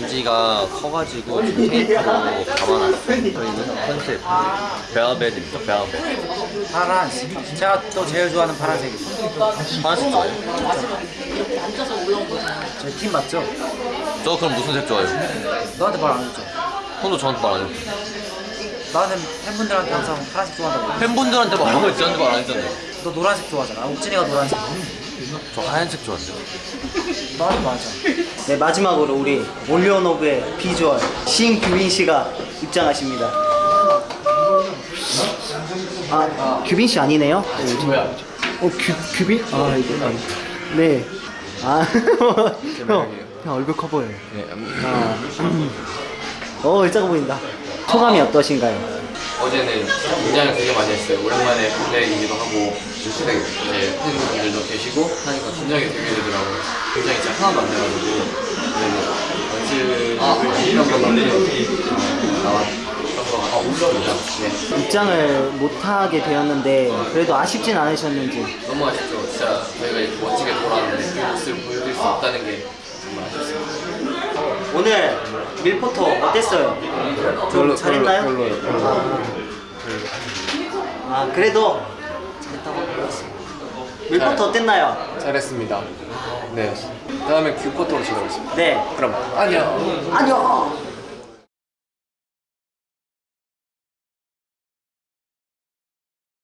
반지가 커가지고 좀 테이프로 감아놨어요. 저희는 컨셉 베아베드입니다. 베아베드. 파란색. 제가 또 제일 좋아하는 파란색이죠. 파란색 좋아해요? 제팀 맞죠? 저 그럼 무슨 색 좋아해요? 너한테 말 안 했죠? 형도 저한테 말 안 했죠? 나는 팬분들한테 항상 파란색 좋아한다고. 팬분들한테 말하고 있지 저한테 말안 했잖아요. 너 노란색 좋아하잖아. 옥진이가 노란색. 저 하얀색 좋아해요. 나도 맞아. 네 마지막으로 우리 올리오노브의 비주얼 신 규빈 씨가 입장하십니다. 아 규빈 씨 아니네요? 뭐야? 어 규, 규빈? 아 이거 아니. 네. 아 형, 형 얼굴 커 보여요. 네, 아. 어 작아 보인다. 소감이 어떠신가요? 어제는 긴장을 되게 많이 했어요. 오랜만에 무대이기도 하고 이제 팬분들도 계시고 하니까 긴장이 되게 되더라고요. 긴장이 진짜 하나도 안 돼가지고 연습을 이런 것만큼 나왔던 것 같습니다. 네. 입장을 못하게 되었는데 그래도 아쉽진 않으셨는지. 너무 아쉽죠. 진짜 저희가 이렇게 멋지게 돌아왔는데 그 모습을 보여드릴 수 없다는 게 정말 아쉽습니다. 밀포터 어땠어요? 좀 잘했나요? 아, 아, 그래도 잘했다고 들었습니다. 밀포터 어땠나요? 잘했습니다. 네. 다음에 큐포터로 시도하겠습니다. 네. 그럼 안녕. 안녕.